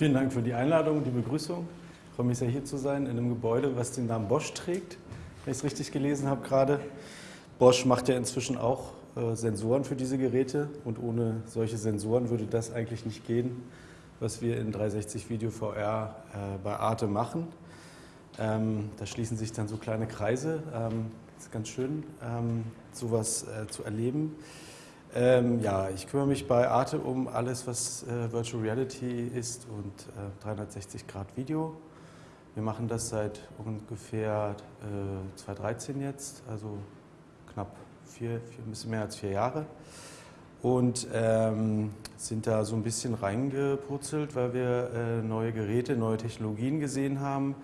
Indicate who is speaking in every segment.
Speaker 1: Vielen Dank für die Einladung, die Begrüßung. Ich freue mich sehr, hier zu sein, in einem Gebäude, was den Namen Bosch trägt, wenn ich es richtig gelesen habe gerade. Bosch macht ja inzwischen auch äh, Sensoren für diese Geräte und ohne solche Sensoren würde das eigentlich nicht gehen, was wir in 360 Video VR äh, bei Arte machen. Ähm, da schließen sich dann so kleine Kreise. Ähm, ist ganz schön, ähm, sowas äh, zu erleben. Ähm, ja, ich kümmere mich bei Arte um alles, was äh, Virtual Reality ist und äh, 360 Grad Video. Wir machen das seit ungefähr äh, 2013 jetzt, also knapp vier, vier, ein bisschen mehr als vier Jahre. Und ähm, sind da so ein bisschen reingepurzelt, weil wir äh, neue Geräte, neue Technologien gesehen haben,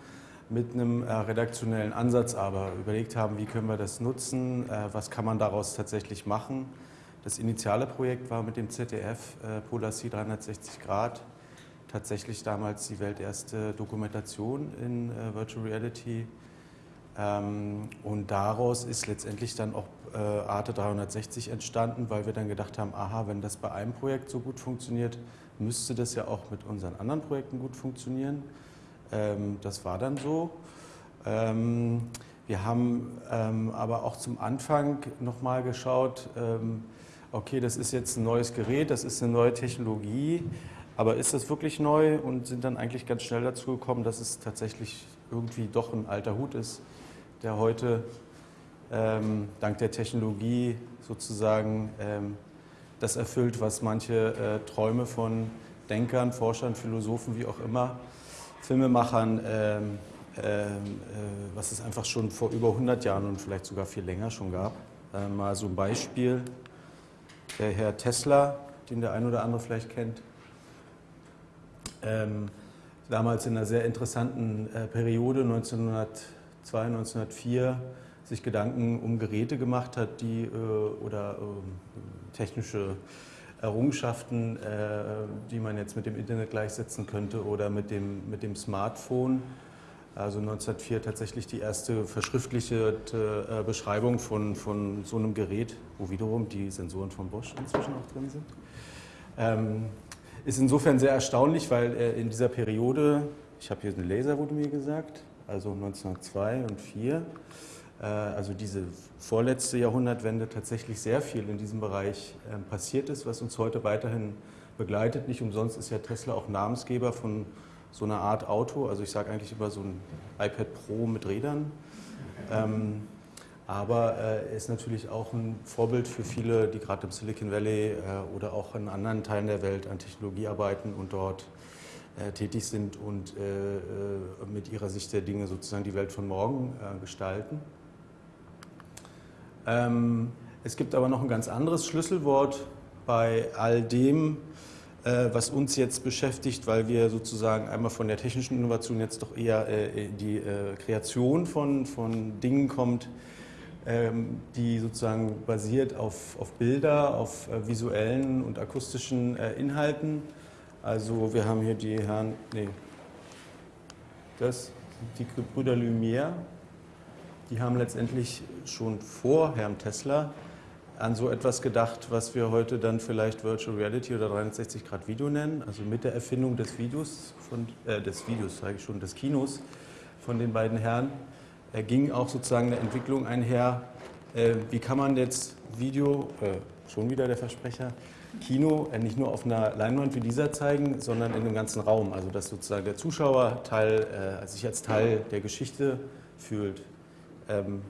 Speaker 1: mit einem äh, redaktionellen Ansatz aber überlegt haben, wie können wir das nutzen, äh, was kann man daraus tatsächlich machen das initiale Projekt war mit dem ZDF äh, Polar Sea 360 Grad tatsächlich damals die welterste Dokumentation in äh, Virtual Reality. Ähm, und daraus ist letztendlich dann auch äh, Arte 360 entstanden, weil wir dann gedacht haben, aha, wenn das bei einem Projekt so gut funktioniert, müsste das ja auch mit unseren anderen Projekten gut funktionieren. Ähm, das war dann so. Ähm, wir haben ähm, aber auch zum Anfang nochmal geschaut, ähm, okay, das ist jetzt ein neues Gerät, das ist eine neue Technologie, aber ist das wirklich neu und sind dann eigentlich ganz schnell dazu gekommen, dass es tatsächlich irgendwie doch ein alter Hut ist, der heute ähm, dank der Technologie sozusagen ähm, das erfüllt, was manche äh, Träume von Denkern, Forschern, Philosophen, wie auch immer, Filmemachern, ähm, äh, äh, was es einfach schon vor über 100 Jahren und vielleicht sogar viel länger schon gab. Äh, mal so ein Beispiel der Herr Tesla, den der ein oder andere vielleicht kennt, ähm, damals in einer sehr interessanten äh, Periode 1902, 1904 sich Gedanken um Geräte gemacht hat, die äh, oder äh, technische Errungenschaften, äh, die man jetzt mit dem Internet gleichsetzen könnte oder mit dem, mit dem Smartphone also 1904 tatsächlich die erste verschriftlichte äh, Beschreibung von, von so einem Gerät, wo wiederum die Sensoren von Bosch inzwischen auch drin sind. Ähm, ist insofern sehr erstaunlich, weil äh, in dieser Periode, ich habe hier einen Laser, wurde mir gesagt, also 1902 und 4, äh, also diese vorletzte Jahrhundertwende tatsächlich sehr viel in diesem Bereich äh, passiert ist, was uns heute weiterhin begleitet. Nicht umsonst ist ja Tesla auch Namensgeber von so eine Art Auto. Also ich sage eigentlich immer so ein iPad Pro mit Rädern. Ähm, aber er äh, ist natürlich auch ein Vorbild für viele, die gerade im Silicon Valley äh, oder auch in anderen Teilen der Welt an Technologie arbeiten und dort äh, tätig sind und äh, äh, mit ihrer Sicht der Dinge sozusagen die Welt von morgen äh, gestalten. Ähm, es gibt aber noch ein ganz anderes Schlüsselwort bei all dem, was uns jetzt beschäftigt, weil wir sozusagen einmal von der technischen Innovation jetzt doch eher äh, die äh, Kreation von, von Dingen kommt, ähm, die sozusagen basiert auf, auf Bilder, auf visuellen und akustischen Inhalten. Also wir haben hier die Herren, nee, das sind die Brüder Lumière, die haben letztendlich schon vor Herrn Tesla an so etwas gedacht, was wir heute dann vielleicht Virtual Reality oder 360 Grad Video nennen. Also mit der Erfindung des Videos, von, äh, des Videos, sage ich schon, des Kinos von den beiden Herren, äh, ging auch sozusagen eine Entwicklung einher. Äh, wie kann man jetzt Video, äh, schon wieder der Versprecher, Kino äh, nicht nur auf einer Leinwand wie dieser zeigen, sondern in dem ganzen Raum. Also dass sozusagen der Zuschauer Teil, äh, sich als Teil der Geschichte fühlt. Ähm,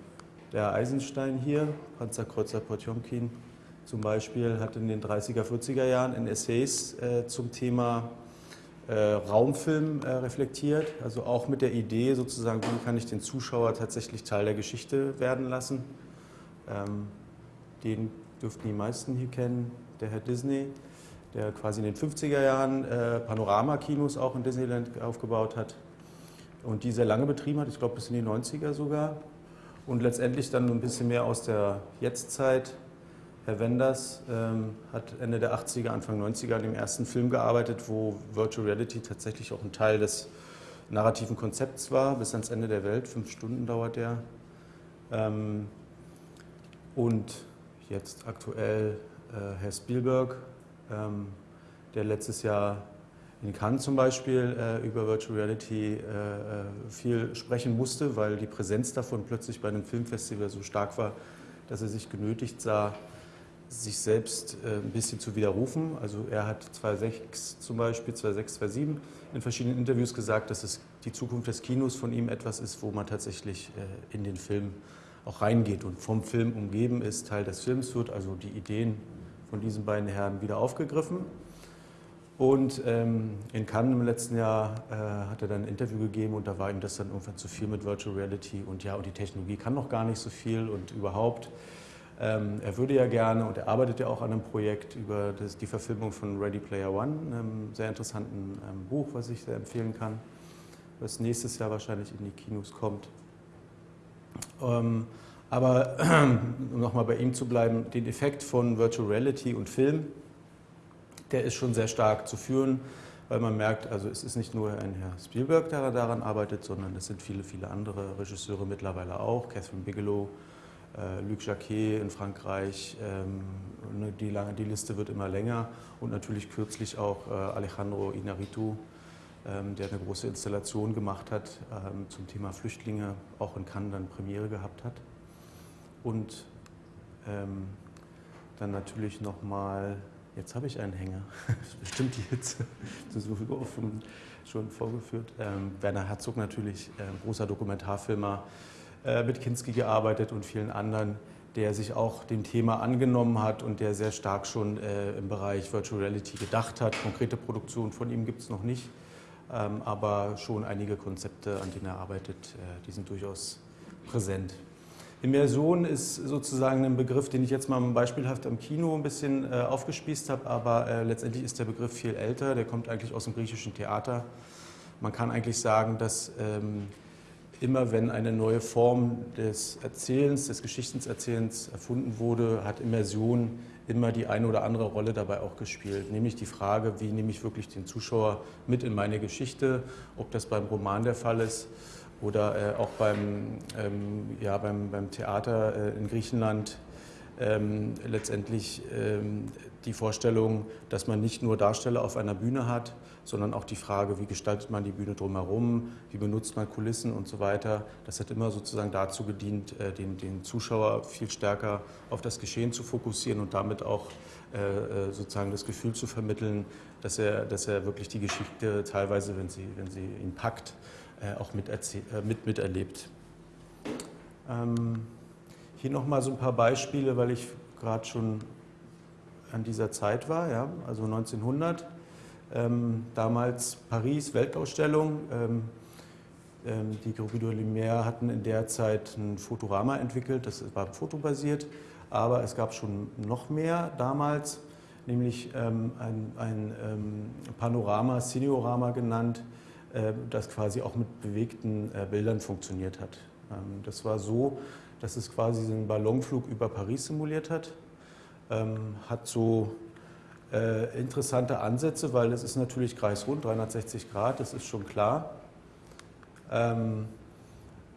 Speaker 1: der Eisenstein hier, Panzerkreuzer Potjomkin zum Beispiel, hat in den 30er, 40er Jahren in Essays äh, zum Thema äh, Raumfilm äh, reflektiert, also auch mit der Idee sozusagen, wie kann ich den Zuschauer tatsächlich Teil der Geschichte werden lassen. Ähm, den dürften die meisten hier kennen, der Herr Disney, der quasi in den 50er Jahren äh, Panoramakinos auch in Disneyland aufgebaut hat und die sehr lange betrieben hat, ich glaube bis in die 90er sogar. Und letztendlich dann ein bisschen mehr aus der Jetztzeit. Herr Wenders ähm, hat Ende der 80er, Anfang 90er an dem ersten Film gearbeitet, wo Virtual Reality tatsächlich auch ein Teil des narrativen Konzepts war, bis ans Ende der Welt. Fünf Stunden dauert der. Ähm, und jetzt aktuell äh, Herr Spielberg, ähm, der letztes Jahr in Cannes zum Beispiel äh, über Virtual Reality äh, viel sprechen musste, weil die Präsenz davon plötzlich bei einem Filmfestival so stark war, dass er sich genötigt sah, sich selbst ein bisschen zu widerrufen. Also er hat 2006 zum Beispiel, 2006, 2007 in verschiedenen Interviews gesagt, dass es die Zukunft des Kinos von ihm etwas ist, wo man tatsächlich in den Film auch reingeht und vom Film umgeben ist, Teil des Films wird, also die Ideen von diesen beiden Herren wieder aufgegriffen. Und ähm, in Cannes im letzten Jahr äh, hat er dann ein Interview gegeben und da war ihm das dann irgendwann zu viel mit Virtual Reality und ja, und die Technologie kann noch gar nicht so viel und überhaupt. Ähm, er würde ja gerne und er arbeitet ja auch an einem Projekt über das, die Verfilmung von Ready Player One, einem sehr interessanten ähm, Buch, was ich sehr empfehlen kann, was nächstes Jahr wahrscheinlich in die Kinos kommt. Ähm, aber um nochmal bei ihm zu bleiben, den Effekt von Virtual Reality und Film, der ist schon sehr stark zu führen, weil man merkt, also es ist nicht nur ein Herr Spielberg, der daran arbeitet, sondern es sind viele, viele andere Regisseure mittlerweile auch, Catherine Bigelow, äh, Luc Jacquet in Frankreich, ähm, ne, die, lange, die Liste wird immer länger und natürlich kürzlich auch äh, Alejandro Inarritu, ähm, der eine große Installation gemacht hat ähm, zum Thema Flüchtlinge, auch in Cannes dann Premiere gehabt hat. Und dann natürlich nochmal Jetzt habe ich einen Hänger. Das ist bestimmt die Hitze. Das viel offen schon vorgeführt. Ähm, Werner Herzog natürlich, äh, großer Dokumentarfilmer, äh, mit Kinski gearbeitet und vielen anderen, der sich auch dem Thema angenommen hat und der sehr stark schon äh, im Bereich Virtual Reality gedacht hat. Konkrete Produktion von ihm gibt es noch nicht, ähm, aber schon einige Konzepte, an denen er arbeitet, äh, die sind durchaus präsent. Immersion ist sozusagen ein Begriff, den ich jetzt mal beispielhaft am Kino ein bisschen äh, aufgespießt habe, aber äh, letztendlich ist der Begriff viel älter, der kommt eigentlich aus dem griechischen Theater. Man kann eigentlich sagen, dass ähm, immer wenn eine neue Form des Erzählens, des Geschichtenerzählens erfunden wurde, hat Immersion immer die eine oder andere Rolle dabei auch gespielt. Nämlich die Frage, wie nehme ich wirklich den Zuschauer mit in meine Geschichte, ob das beim Roman der Fall ist oder äh, auch beim, ähm, ja, beim, beim Theater äh, in Griechenland ähm, letztendlich ähm, die Vorstellung, dass man nicht nur Darsteller auf einer Bühne hat, sondern auch die Frage, wie gestaltet man die Bühne drumherum, wie benutzt man Kulissen und so weiter. Das hat immer sozusagen dazu gedient, äh, den, den Zuschauer viel stärker auf das Geschehen zu fokussieren und damit auch äh, äh sozusagen das Gefühl zu vermitteln, dass er, dass er wirklich die Geschichte teilweise, wenn sie, wenn sie ihn packt, auch äh, mit, miterlebt. Ähm, hier nochmal so ein paar Beispiele, weil ich gerade schon an dieser Zeit war, ja, also 1900. Ähm, damals Paris, Weltausstellung. Ähm, ähm, die Groupe de Lumière hatten in der Zeit ein Fotorama entwickelt, das war fotobasiert, aber es gab schon noch mehr damals, nämlich ähm, ein, ein ähm, Panorama, Cineorama genannt, äh, das quasi auch mit bewegten äh, Bildern funktioniert hat. Ähm, das war so, dass es quasi einen Ballonflug über Paris simuliert hat, ähm, hat so äh, interessante Ansätze, weil es ist natürlich kreisrund, 360 Grad, das ist schon klar. Ähm,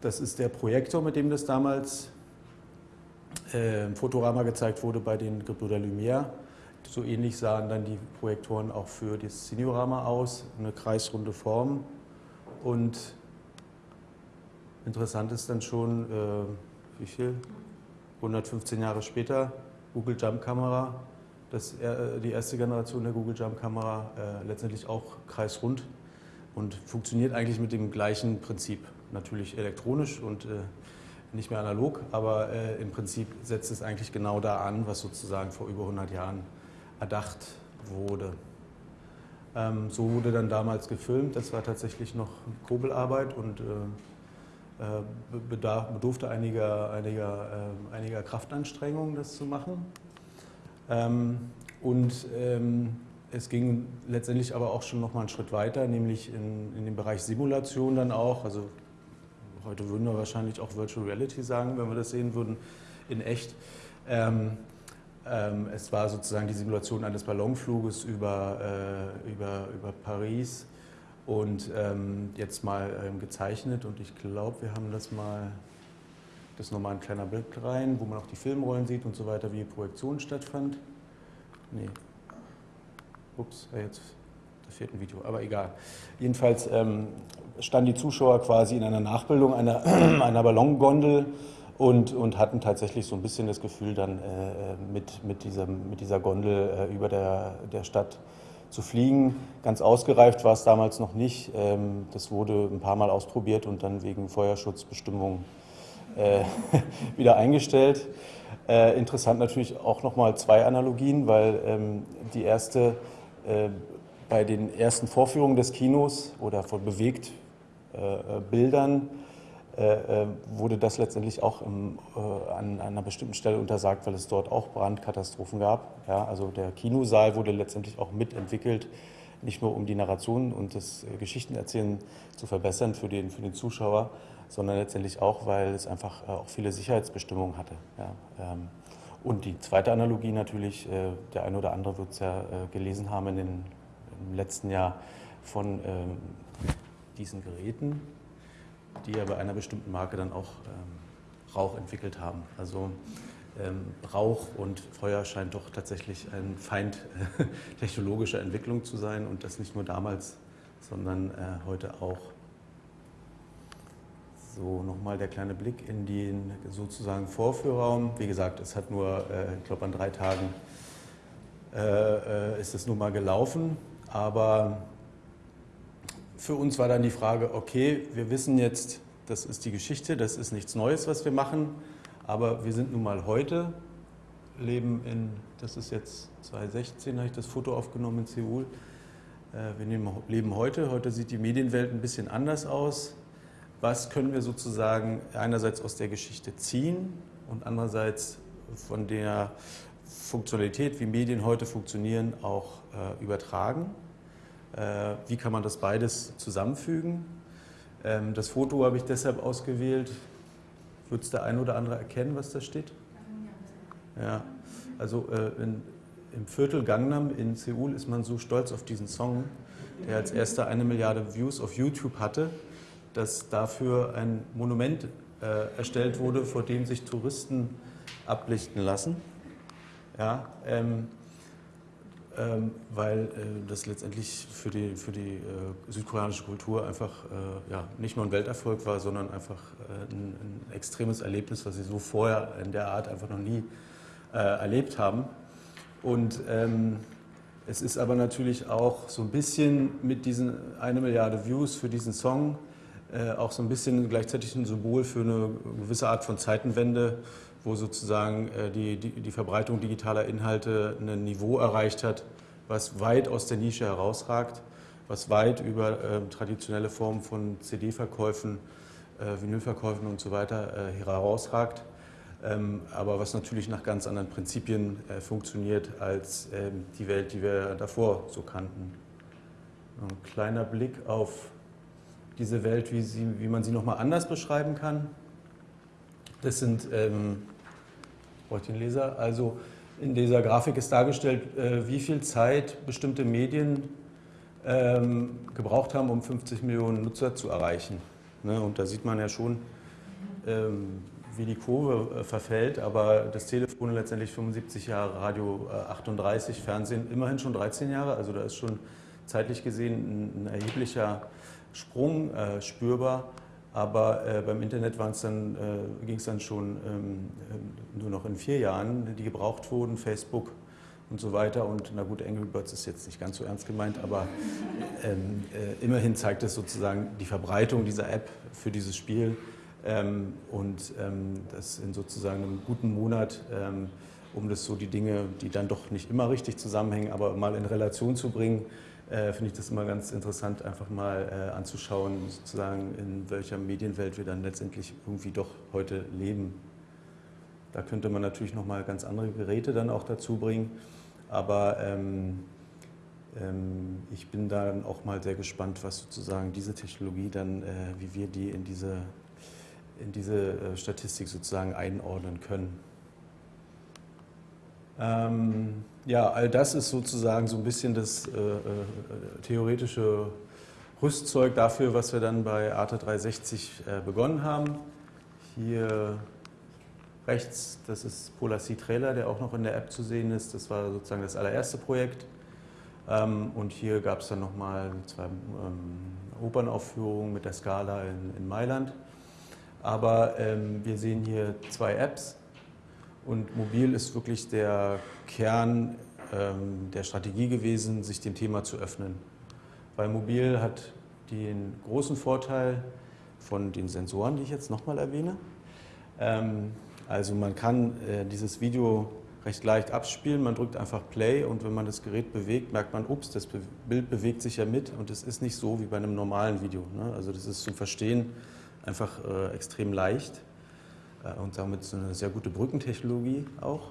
Speaker 1: das ist der Projektor, mit dem das damals im Fotorama gezeigt wurde bei den Gebrüder Lumière. So ähnlich sahen dann die Projektoren auch für das Seniorama aus, eine kreisrunde Form. Und interessant ist dann schon, äh, wie viel? 115 Jahre später, Google Jump Kamera, das, äh, die erste Generation der Google Jump Kamera, äh, letztendlich auch kreisrund und funktioniert eigentlich mit dem gleichen Prinzip. Natürlich elektronisch und äh, nicht mehr analog, aber äh, im Prinzip setzt es eigentlich genau da an, was sozusagen vor über 100 Jahren erdacht wurde. Ähm, so wurde dann damals gefilmt. Das war tatsächlich noch Kobelarbeit und äh, äh bedarf, bedurfte einiger, einiger, äh, einiger Kraftanstrengungen, das zu machen. Ähm, und ähm, es ging letztendlich aber auch schon noch mal einen Schritt weiter, nämlich in, in den Bereich Simulation dann auch. Also heute würden wir wahrscheinlich auch Virtual Reality sagen, wenn wir das sehen würden, in echt. Ähm, es war sozusagen die Simulation eines Ballonfluges über, äh, über, über Paris und ähm, jetzt mal ähm, gezeichnet. Und ich glaube, wir haben das mal, das ist nochmal ein kleiner Blick rein, wo man auch die Filmrollen sieht und so weiter, wie die Projektion stattfand. Nee. Ups, jetzt, vierten Video, aber egal. Jedenfalls ähm, standen die Zuschauer quasi in einer Nachbildung einer, einer Ballongondel und, und hatten tatsächlich so ein bisschen das Gefühl, dann äh, mit, mit, diesem, mit dieser Gondel äh, über der, der Stadt zu fliegen. Ganz ausgereift war es damals noch nicht. Ähm, das wurde ein paar Mal ausprobiert und dann wegen Feuerschutzbestimmungen äh, wieder eingestellt. Äh, interessant natürlich auch nochmal zwei Analogien, weil ähm, die erste äh, bei den ersten Vorführungen des Kinos oder von bewegt äh, äh, Bildern äh, wurde das letztendlich auch im, an, einer bestimmten Stelle untersagt, weil es dort auch Brandkatastrophen gab. Ja, also der Kinosaal wurde letztendlich auch mitentwickelt, nicht nur um die Narration und das Geschichtenerzählen zu verbessern für den, für den Zuschauer, sondern letztendlich auch, weil es einfach auch viele Sicherheitsbestimmungen hatte. Ja, ähm, und die zweite Analogie natürlich, der eine oder andere wird es ja gelesen haben in den, im letzten Jahr von ähm, diesen Geräten, die ja bei einer bestimmten Marke dann auch ähm, Rauch entwickelt haben. Also ähm, Rauch und Feuer scheint doch tatsächlich ein Feind äh, technologischer Entwicklung zu sein und das nicht nur damals, sondern äh, heute auch. So, nochmal der kleine Blick in den sozusagen Vorführraum. Wie gesagt, es hat nur, äh, ich glaube, an drei Tagen äh, äh, ist es nun mal gelaufen, aber für uns war dann die Frage, okay, wir wissen jetzt, das ist die Geschichte, das ist nichts Neues, was wir machen, aber wir sind nun mal heute, leben in, das ist jetzt 2016, habe ich das Foto aufgenommen in Seoul, äh, wir leben heute, heute sieht die Medienwelt ein bisschen anders aus. Was können wir sozusagen einerseits aus der Geschichte ziehen und andererseits von der Funktionalität, wie Medien heute funktionieren, auch äh, übertragen? Äh, wie kann man das beides zusammenfügen? Ähm, das Foto habe ich deshalb ausgewählt. Wird es der eine oder andere erkennen, was da steht? Ja, also äh, in, im Viertel Gangnam in Seoul ist man so stolz auf diesen Song, der als erster eine Milliarde Views auf YouTube hatte, dass dafür ein Monument äh, erstellt wurde, vor dem sich Touristen ablichten lassen. Ja, ähm, ähm, weil äh, das letztendlich für die, für die äh, südkoreanische Kultur einfach äh, ja, nicht nur ein Welterfolg war, sondern einfach äh, ein, ein, extremes Erlebnis, was sie so vorher in der Art einfach noch nie äh, erlebt haben. Und ähm, es ist aber natürlich auch so ein bisschen mit diesen eine Milliarde Views für diesen Song äh, auch so ein bisschen gleichzeitig ein Symbol für eine gewisse Art von Zeitenwende wo sozusagen äh, die, die, die, Verbreitung digitaler Inhalte ein Niveau erreicht hat, was weit aus der Nische herausragt, was weit über äh, traditionelle Formen von CD-Verkäufen, äh, Vinylverkäufen und so weiter äh, herausragt, ähm, aber was natürlich nach ganz anderen Prinzipien äh, funktioniert als ähm, die Welt, die wir davor so kannten. Ein kleiner Blick auf diese Welt, wie, sie, wie man sie nochmal anders beschreiben kann. Das sind, ähm, brauche ich den Leser, also in dieser Grafik ist dargestellt, äh, wie viel Zeit bestimmte Medien ähm, gebraucht haben, um 50 Millionen Nutzer zu erreichen. Ne? Und da sieht man ja schon, ähm, wie die Kurve äh, verfällt, aber das Telefon letztendlich 75 Jahre, Radio äh, 38, Fernsehen immerhin schon 13 Jahre, also da ist schon zeitlich gesehen ein, erheblicher Sprung äh, spürbar. Aber äh, beim Internet äh, ging es dann schon ähm, äh, nur noch in vier Jahren, die gebraucht wurden, Facebook und so weiter. Und na gut, Angry Birds ist jetzt nicht ganz so ernst gemeint, aber ähm, äh, immerhin zeigt es sozusagen die Verbreitung dieser App für dieses Spiel ähm, und ähm, das in sozusagen einem guten Monat, ähm, um das so die Dinge, die dann doch nicht immer richtig zusammenhängen, aber mal in Relation zu bringen äh, finde ich das immer ganz interessant, einfach mal äh, anzuschauen, sozusagen, in welcher Medienwelt wir dann letztendlich irgendwie doch heute leben. Da könnte man natürlich nochmal ganz andere Geräte dann auch dazu bringen, aber ähm, ähm, ich bin dann auch mal sehr gespannt, was sozusagen diese Technologie dann, äh, wie wir die in diese, in diese äh, Statistik sozusagen einordnen können. Ähm, ja, all das ist sozusagen so ein bisschen das äh, äh, theoretische Rüstzeug dafür, was wir dann bei ATA 360 äh, begonnen haben. Hier rechts, das ist Polar Sea Trailer, der auch noch in der App zu sehen ist. Das war sozusagen das allererste Projekt. Ähm, und hier gab es dann nochmal zwei ähm, Opernaufführungen mit der Scala in, in Mailand. Aber ähm, wir sehen hier zwei Apps und mobil ist wirklich der Kern ähm, der Strategie gewesen, sich dem Thema zu öffnen. Weil mobil hat den großen Vorteil von den Sensoren, die ich jetzt nochmal erwähne. Ähm, also man kann äh, dieses Video recht leicht abspielen, man drückt einfach Play und wenn man das Gerät bewegt, merkt man, ups, das Bild bewegt sich ja mit und es ist nicht so wie bei einem normalen Video. Ne? Also das ist zum Verstehen einfach äh, extrem leicht und damit so eine sehr gute Brückentechnologie auch.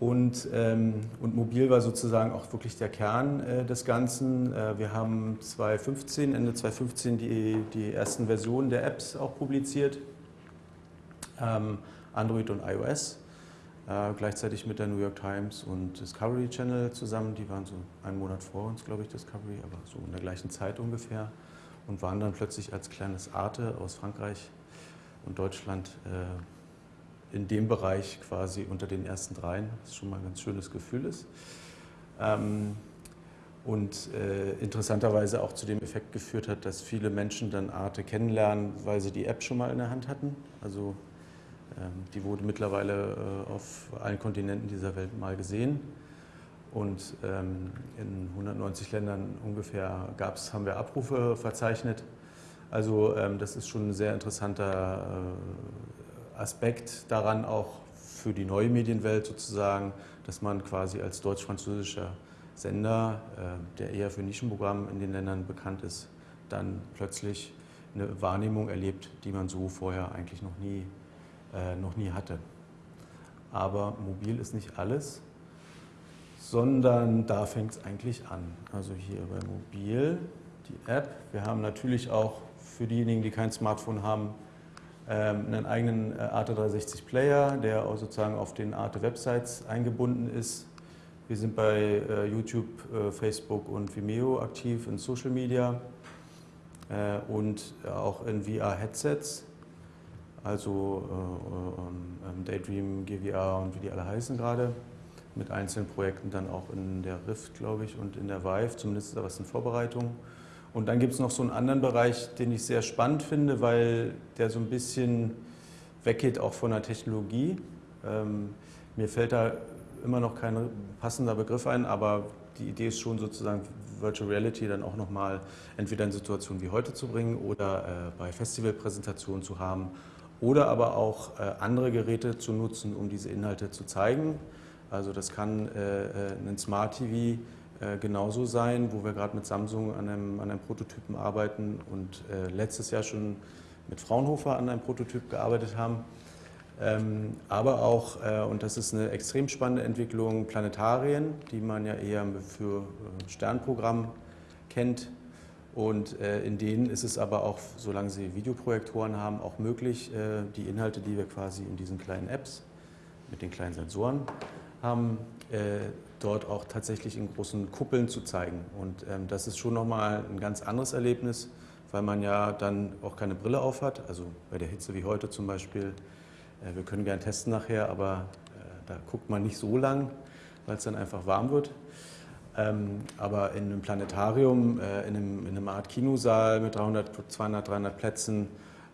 Speaker 1: Und, ähm, und mobil war sozusagen auch wirklich der Kern äh, des Ganzen. Äh, wir haben 2015, Ende 2015 die, die ersten Versionen der Apps auch publiziert, ähm, Android und iOS, äh, gleichzeitig mit der New York Times und Discovery Channel zusammen. Die waren so einen Monat vor uns, glaube ich, Discovery, aber so in der gleichen Zeit ungefähr und waren dann plötzlich als kleines Arte aus Frankreich und Deutschland äh, in dem Bereich quasi unter den ersten dreien, was schon mal ein ganz schönes Gefühl ist. Ähm, und äh, interessanterweise auch zu dem Effekt geführt hat, dass viele Menschen dann Arte kennenlernen, weil sie die App schon mal in der Hand hatten. Also ähm, die wurde mittlerweile äh, auf allen Kontinenten dieser Welt mal gesehen. Und ähm, in 190 Ländern ungefähr gab's, haben wir Abrufe verzeichnet. Also ähm, das ist schon ein sehr interessanter äh, Aspekt daran, auch für die neue Medienwelt sozusagen, dass man quasi als deutsch-französischer Sender, äh, der eher für Nischenprogramm in den Ländern bekannt ist, dann plötzlich eine Wahrnehmung erlebt, die man so vorher eigentlich noch nie, äh, noch nie hatte. Aber mobil ist nicht alles sondern da fängt es eigentlich an. Also hier bei Mobil, die App. Wir haben natürlich auch für diejenigen, die kein Smartphone haben, ähm, einen eigenen äh, Arte 360 Player, der auch sozusagen auf den Arte Websites eingebunden ist. Wir sind bei äh, YouTube, äh, Facebook und Vimeo aktiv in Social Media und auch in VR-Headsets, also ähm, Daydream, GVR und wie die alle heißen gerade mit einzelnen Projekten dann auch in der Rift, glaube ich, und in der Vive, zumindest ist da was in Vorbereitung. Und dann gibt es noch so einen anderen Bereich, den ich sehr spannend finde, weil der so ein bisschen weggeht auch von der Technologie. Ähm, mir fällt da immer noch kein passender Begriff ein, aber die Idee ist schon sozusagen Virtual Reality dann auch nochmal entweder in Situationen wie heute zu bringen oder äh, bei Festivalpräsentationen zu haben oder aber auch äh, andere Geräte zu nutzen, um diese Inhalte zu zeigen. Also das kann äh, äh, ein Smart TV äh, genauso sein, wo wir gerade mit Samsung an einem, an einem Prototypen arbeiten und letztes Jahr schon mit Fraunhofer an einem Prototyp gearbeitet haben. Ähm, aber auch, und das ist eine extrem spannende Entwicklung, Planetarien, die man ja eher für Sternprogramm kennt. Und in denen ist es aber auch, solange sie Videoprojektoren haben, auch möglich, die Inhalte, die wir quasi in diesen kleinen Apps mit den kleinen Sensoren haben, äh, dort auch tatsächlich in großen Kuppeln zu zeigen. Und ähm, das ist schon nochmal ein ganz anderes Erlebnis, weil man ja dann auch keine Brille auf hat. Also bei der Hitze wie heute zum Beispiel. Äh, wir können gerne testen nachher, aber äh, da guckt man nicht so lang, weil es dann einfach warm wird. Ähm, aber in einem Planetarium, äh, in, einem, in, einem, Art Kinosaal mit 300, 200, 300 Plätzen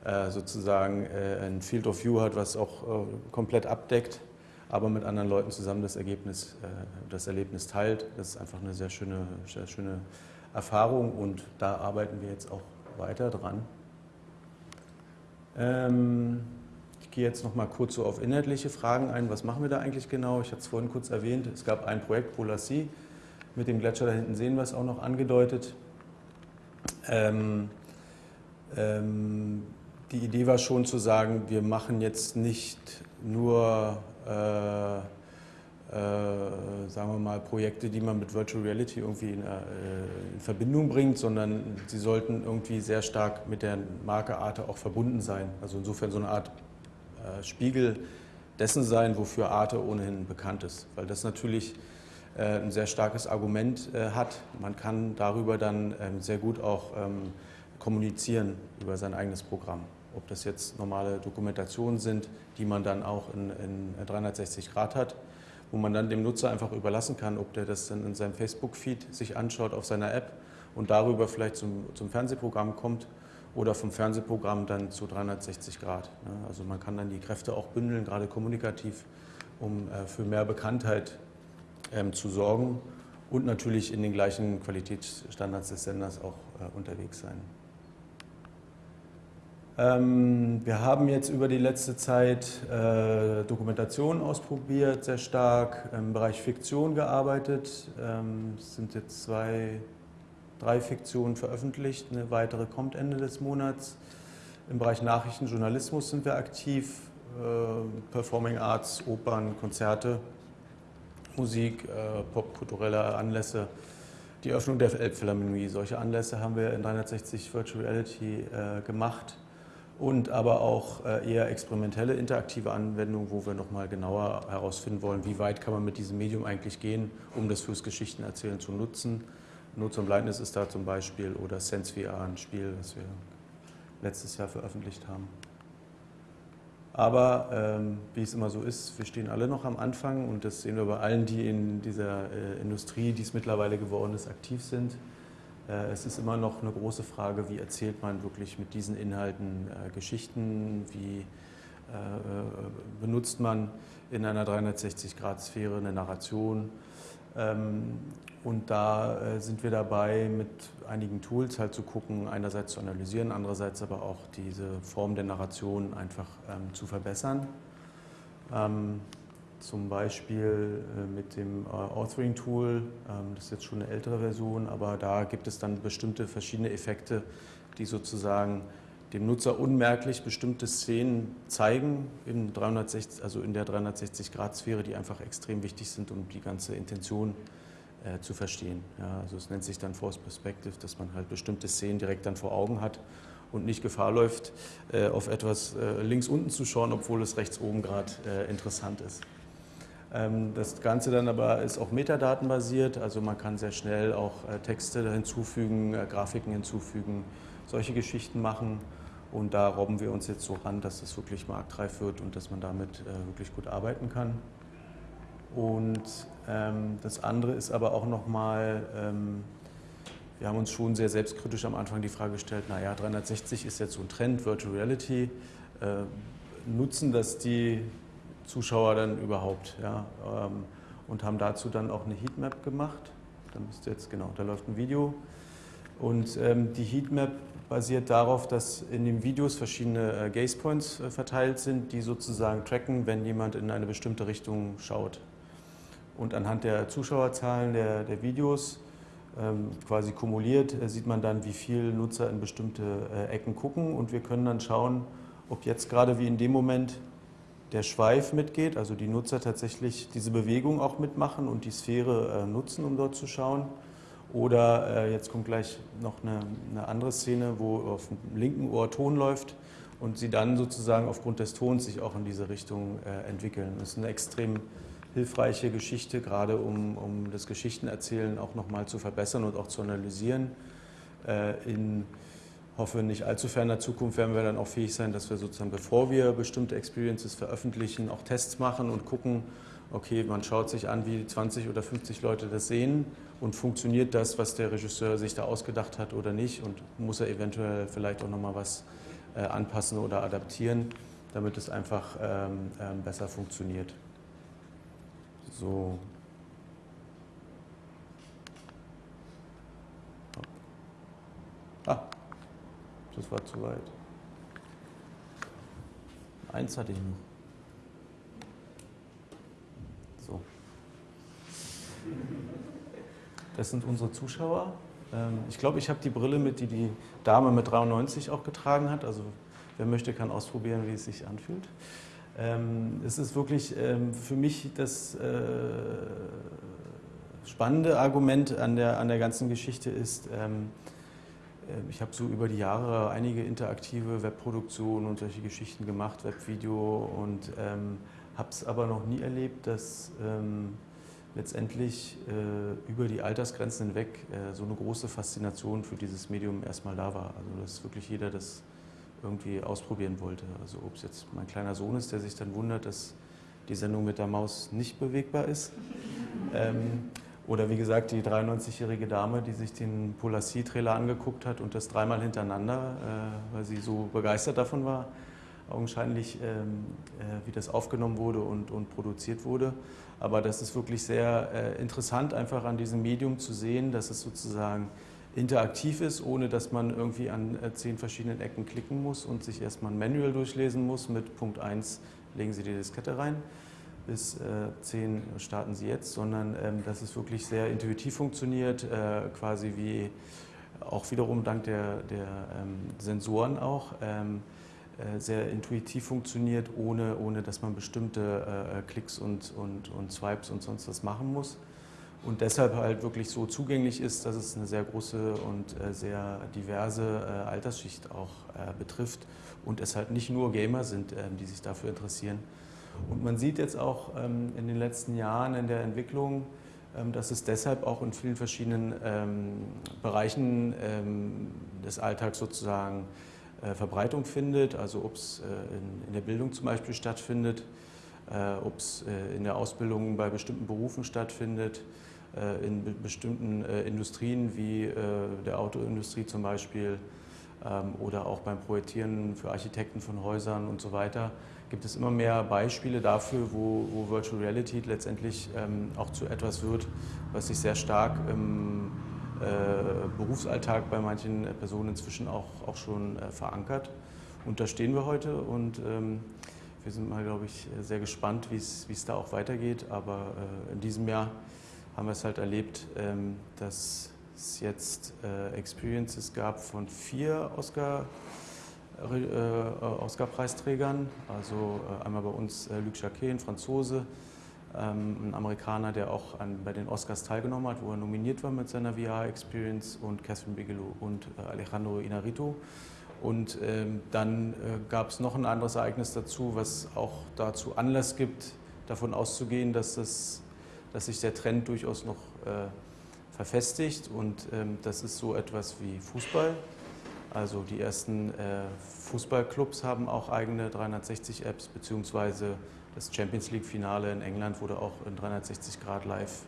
Speaker 1: äh, sozusagen äh, ein Field of View hat, was auch komplett abdeckt aber mit anderen Leuten zusammen das Ergebnis, äh, das Erlebnis teilt. Das ist einfach eine sehr schöne, sehr schöne Erfahrung und da arbeiten wir jetzt auch weiter dran. Ähm, ich gehe jetzt noch mal kurz so auf inhaltliche Fragen ein. Was machen wir da eigentlich genau? Ich hatte es vorhin kurz erwähnt. Es gab ein Projekt Polassie. Mit dem Gletscher da hinten sehen wir es auch noch angedeutet. Ähm, ähm, die Idee war schon zu sagen, wir machen jetzt nicht nur sagen wir mal, Projekte, die man mit Virtual Reality irgendwie in, äh, in, Verbindung bringt, sondern sie sollten irgendwie sehr stark mit der Marke Arte auch verbunden sein. Also insofern so eine Art äh, Spiegel dessen sein, wofür Arte ohnehin bekannt ist. Weil das natürlich äh, ein sehr starkes Argument äh, hat. Man kann darüber dann ähm, sehr gut auch ähm, kommunizieren über sein eigenes Programm ob das jetzt normale Dokumentationen sind, die man dann auch in, in 360 Grad hat, wo man dann dem Nutzer einfach überlassen kann, ob der das dann in seinem Facebook-Feed sich anschaut auf seiner App und darüber vielleicht zum, zum Fernsehprogramm kommt oder vom Fernsehprogramm dann zu 360 Grad. Also man kann dann die Kräfte auch bündeln, gerade kommunikativ, um äh, für mehr Bekanntheit ähm, zu sorgen und natürlich in den gleichen Qualitätsstandards des Senders auch äh, unterwegs sein. Ähm, wir haben jetzt über die letzte Zeit äh, Dokumentation ausprobiert, sehr stark im Bereich Fiktion gearbeitet. Ähm, es sind jetzt zwei, drei Fiktionen veröffentlicht, eine weitere kommt Ende des Monats. Im Bereich Nachrichtenjournalismus sind wir aktiv, äh, Performing Arts, Opern, Konzerte, Musik, äh, popkulturelle Anlässe. Die Öffnung der Elbphilharmonie, solche Anlässe haben wir in 360 Virtual Reality äh, gemacht und aber auch äh, eher experimentelle interaktive Anwendungen, wo wir nochmal genauer herausfinden wollen, wie weit kann man mit diesem Medium eigentlich gehen, um das fürs Geschichtenerzählen zu nutzen. Not zum Blindness ist da zum Beispiel oder Sense VR, ein Spiel, das wir letztes Jahr veröffentlicht haben. Aber ähm, wie es immer so ist, wir stehen alle noch am Anfang und das sehen wir bei allen, die in dieser äh, Industrie, die es mittlerweile geworden ist, aktiv sind. Äh, es ist immer noch eine große Frage, wie erzählt man wirklich mit diesen Inhalten äh, Geschichten, wie äh, benutzt man in einer 360-Grad-Sphäre eine Narration. Ähm, und da sind wir dabei, mit einigen Tools halt zu gucken, einerseits zu analysieren, andererseits aber auch diese Form der Narration einfach ähm, zu verbessern. Ähm, zum Beispiel äh, mit dem äh, Authoring-Tool. Ähm, das ist jetzt schon eine ältere Version, aber da gibt es dann bestimmte verschiedene Effekte, die sozusagen dem Nutzer unmerklich bestimmte Szenen zeigen, in, 360, also in der 360-Grad-Sphäre, die einfach extrem wichtig sind, um die ganze Intention äh, zu verstehen. Ja, also es nennt sich dann Force Perspective, dass man halt bestimmte Szenen direkt dann vor Augen hat und nicht Gefahr läuft, äh, auf etwas äh, links unten zu schauen, obwohl es rechts oben gerade äh, interessant ist. Ähm, das Ganze dann aber ist auch metadatenbasiert, also man kann sehr schnell auch äh, Texte hinzufügen, äh, Grafiken hinzufügen, solche Geschichten machen. Und da robben wir uns jetzt so ran, dass das wirklich marktreif wird und dass man damit äh, wirklich gut arbeiten kann. Und ähm, das andere ist aber auch nochmal, ähm, wir haben uns schon sehr selbstkritisch am Anfang die Frage gestellt, naja, 360 ist jetzt so ein Trend, Virtual Reality, nutzen das die Zuschauer dann überhaupt. Ja, ähm, und haben dazu dann auch eine Heatmap gemacht. Da müsste jetzt, genau, da läuft ein Video. Und ähm, die Heatmap basiert darauf, dass in den Videos verschiedene äh, Gaze Points äh, verteilt sind, die sozusagen tracken, wenn jemand in eine bestimmte Richtung schaut. Und anhand der Zuschauerzahlen der, der Videos ähm, quasi kumuliert, äh, sieht man dann, wie viele Nutzer in bestimmte äh, Ecken gucken. Und wir können dann schauen, ob jetzt gerade wie in dem Moment der Schweif mitgeht, also die Nutzer tatsächlich diese Bewegung auch mitmachen und die Sphäre äh, nutzen, um dort zu schauen. Oder äh, jetzt kommt gleich noch eine, eine, andere Szene, wo auf dem linken Ohr Ton läuft und sie dann sozusagen aufgrund des Tons sich auch in diese Richtung äh, entwickeln. Das ist eine extrem hilfreiche Geschichte, gerade um, um das Geschichtenerzählen auch nochmal zu verbessern und auch zu analysieren. Äh, in hoffe, nicht allzu ferner Zukunft werden wir dann auch fähig sein, dass wir sozusagen, bevor wir bestimmte Experiences veröffentlichen, auch Tests machen und gucken, okay, man schaut sich an, wie 20 oder 50 Leute das sehen und funktioniert das, was der Regisseur sich da ausgedacht hat oder nicht und muss er eventuell vielleicht auch nochmal was äh, anpassen oder adaptieren, damit es einfach ähm, ähm, besser funktioniert. So. Ah, das war zu weit. Eins hatte ich noch. So. Das sind unsere Zuschauer. Ähm, ich glaube, ich habe die Brille mit, die die Dame mit 93 auch getragen hat. Also wer möchte, kann ausprobieren, wie es sich anfühlt. Ähm, es ist wirklich ähm, für mich das äh, spannende Argument an der, an der ganzen Geschichte ist, ich habe so über die Jahre einige interaktive Webproduktionen und solche Geschichten gemacht, Webvideo und ähm, habe es aber noch nie erlebt, dass ähm, letztendlich äh, über die Altersgrenzen hinweg äh, so eine große Faszination für dieses Medium erstmal da war. Also dass wirklich jeder das irgendwie ausprobieren wollte. Also ob es jetzt mein kleiner Sohn ist, der sich dann wundert, dass die Sendung mit der Maus nicht bewegbar ist. Ähm, oder wie gesagt, die 93-jährige Dame, die sich den Polassi-Trailer angeguckt hat und das dreimal hintereinander, äh, weil sie so begeistert davon war, augenscheinlich, ähm, äh, wie das aufgenommen wurde und, und produziert wurde. Aber das ist wirklich sehr äh, interessant, einfach an diesem Medium zu sehen, dass es sozusagen interaktiv ist, ohne dass man irgendwie an äh, zehn verschiedenen Ecken klicken muss und sich erstmal ein Manual durchlesen muss. Mit Punkt 1 legen Sie die Diskette rein, bis äh, 10 starten Sie jetzt, sondern ähm, dass es wirklich sehr intuitiv funktioniert, äh, quasi wie auch wiederum dank der, der ähm, Sensoren auch. Ähm, äh, sehr intuitiv funktioniert, ohne, ohne dass man bestimmte äh, Klicks und, und, und Swipes und sonst was machen muss. Und deshalb halt wirklich so zugänglich ist, dass es eine sehr große und äh, sehr diverse äh, Altersschicht auch betrifft und es halt nicht nur Gamer sind, ähm, die sich dafür interessieren. Und man sieht jetzt auch ähm, in den letzten Jahren in der Entwicklung, ähm, dass es deshalb auch in vielen verschiedenen Bereichen des Alltags sozusagen äh, Verbreitung findet, also ob es äh, in, der Bildung zum Beispiel stattfindet, äh, ob es in der Ausbildung bei bestimmten Berufen stattfindet, in bestimmten Industrien wie der Autoindustrie zum Beispiel ähm, oder auch beim Projektieren für Architekten von Häusern und so weiter, gibt es immer mehr Beispiele dafür, wo, wo Virtual Reality letztendlich ähm, auch zu etwas wird, was sich sehr stark im äh, Berufsalltag bei manchen Personen inzwischen auch, auch schon äh, verankert. Und da stehen wir heute und ähm, wir sind mal, glaube ich, sehr gespannt, wie es da auch weitergeht. Aber äh, in diesem Jahr haben wir es halt erlebt, ähm, dass es jetzt Experiences gab von vier Oscar, Oscar-Preisträgern. Also einmal bei uns Luc Jacquet, ein Franzose, ähm, ein Amerikaner, der auch an, bei den Oscars teilgenommen hat, wo er nominiert war mit seiner VR-Experience und Catherine Bigelow und äh, Alejandro Inarito. Und ähm, dann äh, gab es noch ein anderes Ereignis dazu, was auch dazu Anlass gibt, davon auszugehen, dass, das, dass sich der Trend durchaus noch äh, verfestigt. Und ähm, das ist so etwas wie Fußball. Also die ersten äh, Fußballclubs haben auch eigene 360-Apps, beziehungsweise das Champions League-Finale in England wurde auch in 360 Grad live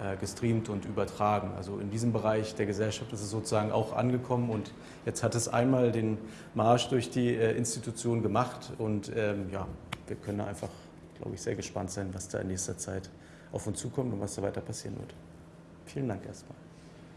Speaker 1: äh, gestreamt und übertragen. Also in diesem Bereich der Gesellschaft ist es sozusagen auch angekommen und jetzt hat es einmal den Marsch durch die äh, Institution gemacht und ähm, ja, wir können einfach, glaube ich, sehr gespannt sein, was da in nächster Zeit auf uns zukommt und was da weiter passieren wird. Vielen Dank erstmal.